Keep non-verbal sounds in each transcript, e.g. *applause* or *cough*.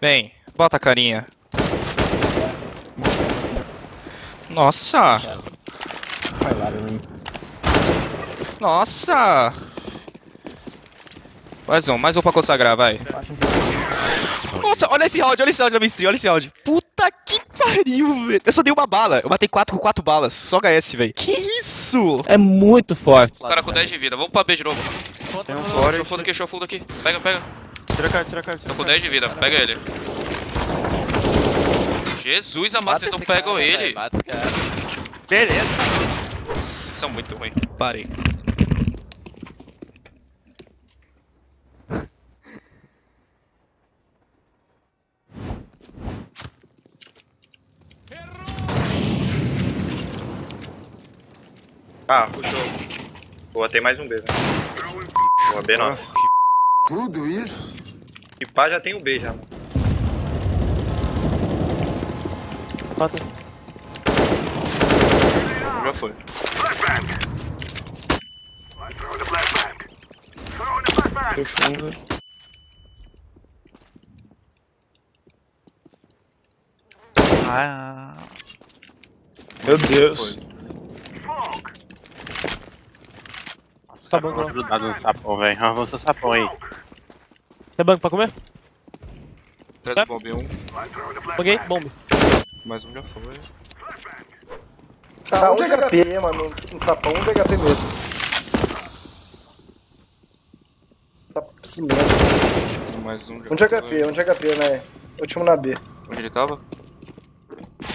Vem, bota a carinha. Nossa! Nossa! Mais um, mais um pra consagrar, vai. Nossa, olha esse round, olha esse round da mainstream, olha esse round. Puta que pariu, velho. Eu só dei uma bala. Eu matei 4 com 4 balas. Só HS, velho. Que isso? É muito forte. O cara com 10 de vida. Vamos pra B de novo. Tem um Show fora. fundo aqui, show fundo aqui. Pega, pega. Tira a cara, tira a cara. Tô com 10 de vida, pega ele. Jesus amado, vocês não pegam ele. Beleza. Nossa, vocês são muito ruins. Parei. Ah, puxou. Boa, tem mais um B, né? Boa, B não. Tudo isso? E pá, já tem um B já, mano. Mata. Já foi. Foi fundo. Ah. Meu Deus. Tá bom, tá bom. grudado no sapão, velho. Arranca o sapão aí. Tem banco pra comer? Traz o bomb 1. Paguei, bomba. Mais um já foi. Tá, um de HP, mano, no sapão, um de HP mesmo. Tá cimento. Mais um já Um de foi. HP, um de HP, né? Último na B. Onde ele tava?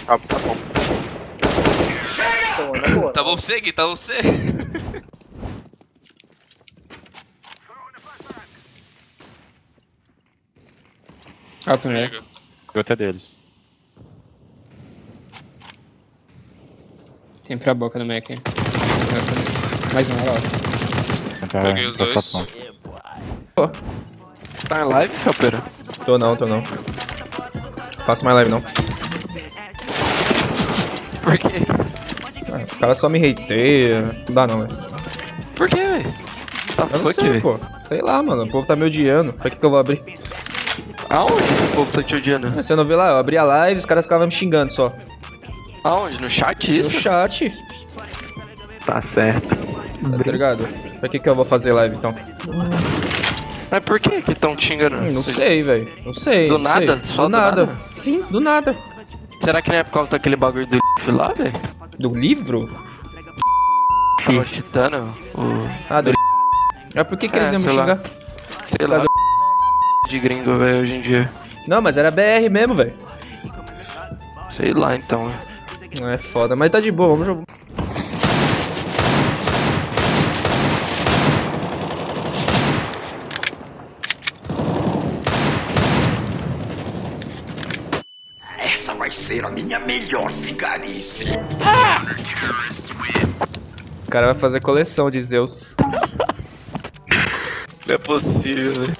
Calma pro sapão. Na boa. Tá bom você, Gui, tá bom *laughs* você. Alto né? Pega. Gota deles. Tem pra boca no Mac. Mais um, olha lá. Peguei os dois. Tá em live, Felpeira? Tô não, tô não. Faço mais live não. Por quê? Ah, os caras só me hateiam. Não dá não, velho. Por quê, velho? Tá Eu não sei, pô. Sei lá, mano. O povo tá me odiando. Pra que que eu vou abrir? Aonde o povo tá te odiando? Você não viu lá? Eu abri a live os caras ficavam me xingando só. Aonde? No chat No isso? chat. Tá certo. Tá ligado? Pra que que eu vou fazer live então? Mas por que que tão te xingando? Hum, não Vocês- sei, velho. Não sei. Do não sei. nada? Só do do nada. nada? Sim, do nada. Será que não é por causa daquele bagulho do lá, velho? Do livro? Tava chitando o... Ah, do É por que que É, eles iam me sei lá. xingar? Sei lá, de gringo, velho, hoje em dia. Não, mas era BR mesmo, velho. Sei lá, então. Não é foda, mas tá de boa, vamos jogar. Essa vai ser a minha melhor vigarice. O cara vai fazer coleção de Zeus. *laughs* Não é possível, velho.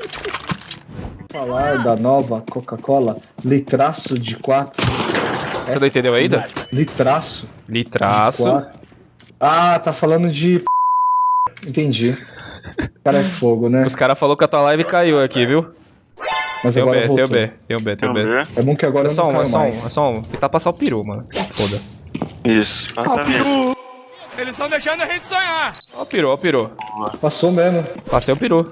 Falar da nova Coca-Cola litraço de 4. Você não entendeu ainda? Litraço. Litraço. Ah, tá falando de. Entendi. O cara é fogo, né? Os caras falaram que a tua live caiu aqui, viu? Mas Tem o agora B, tem o. B, tem o B, tem o B. É bom que agora É só eu um, é só mais. um, é só um. Tentar passar o peru, mano. Que se foda. Isso. Passa a vida. Ó o peru, ó o peru. Passou mesmo. Passei o peru.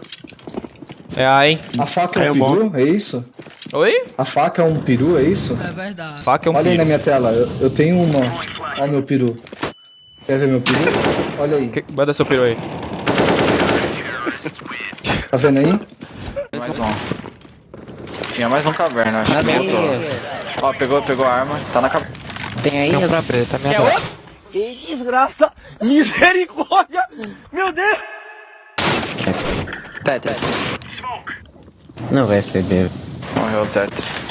É A, hein? A faca é Caiu um bom. peru? É isso? Oi? A faca é um peru, é isso? Faca é um Olha aí na peru. minha tela, eu, eu tenho uma. Olha meu peru. Quer ver meu peru? Olha aí. Que- Manda seu peru aí. Tá vendo aí? Mais um. Tinha mais um caverna, acho que voltou. Ó, pegou, pegou a arma, tá na caverna. Tem aí Tem um pra preta, minha dó. Tetris. Não vai ser B. Morreu o Tetris.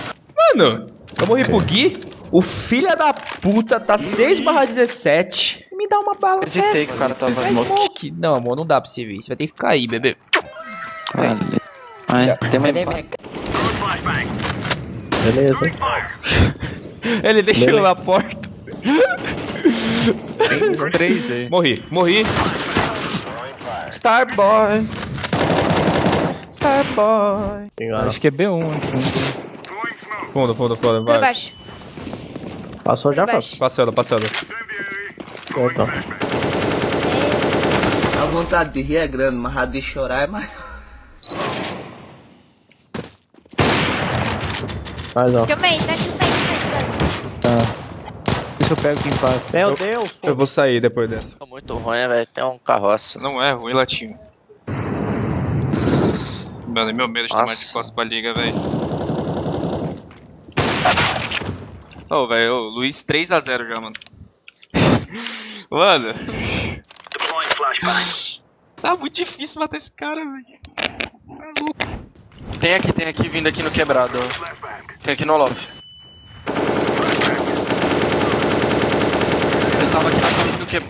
Mano, eu morri pro Gui. O filho da puta tá 6 barra 17. Me dá uma bala Acreditei dessa. que o cara tava é smoke. smoke. Não, amor, não dá pra você ver. Você vai ter que ficar aí, bebê. Vale. Vai, tem mais. Beleza. *laughs* Ele deixou na porta. Tem uns três aí. Morri, morri. Starboy. Starboy. Acho que é B1. acho que Fundo, fundo, fundo. Vai. baixo. Passou já, baixo. Passando, passando. Então. A vontade de rir é grande, mas a de chorar é mais. Mais ó. Também, tá também. Isso eu pego quem passa. Meu Deus! Eu vou sair depois dessa. Tá muito ruim, velho. Tem um carroça. Não é ruim, latinho. Mano, é meu medo de tomar de costas pra liga, velho. Ô, velho, ô, Luiz 3x0 já, mano. *laughs* mano. Tá muito difícil matar esse cara, velho. Tá louco. Tem aqui, tem aqui, vindo aqui no quebrado. Tem aqui no loft. Ele tava aqui na frente do que...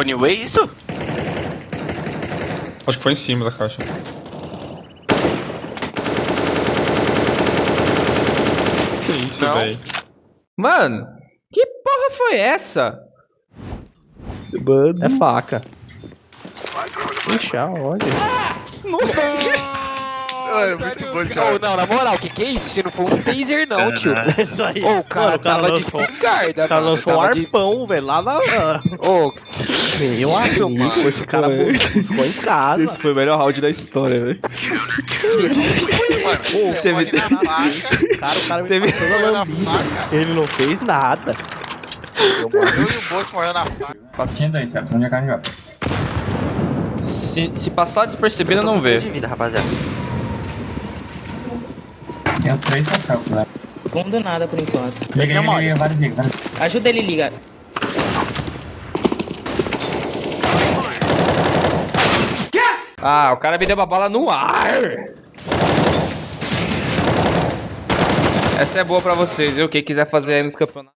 Anyway, isso? Acho que foi em cima da caixa. Que isso, Não. velho? Mano, que porra foi essa? É faca. Puxa, olha. *laughs* É muito bom esse Ô, não, na moral, o que que é isso? Se não for um taser, não, tio. *laughs* Isso aí. Ô, o cara tava de espingarda, O cara mano. lançou um Tava de- arpão, velho, lá na. Ô, Meu amigo, Esse cara ficou em casa. Esse foi o melhor round da história, velho. Pô, teve- Cara, o cara me Teve- na lambida. Ele não fez nada. Paciente aí, Celso. Onde é que a gente vai? Se, se passar despercebido, não vê. de vida, rapaziada. Tem os três papéis, né? Fundo nada por enquanto. Liga, liga, liga, vários liga, vários. Ajuda ele, liga. Ah, o cara me deu uma bala no ar. Essa é boa pra vocês, viu? Quem quiser fazer aí nos campeonatos.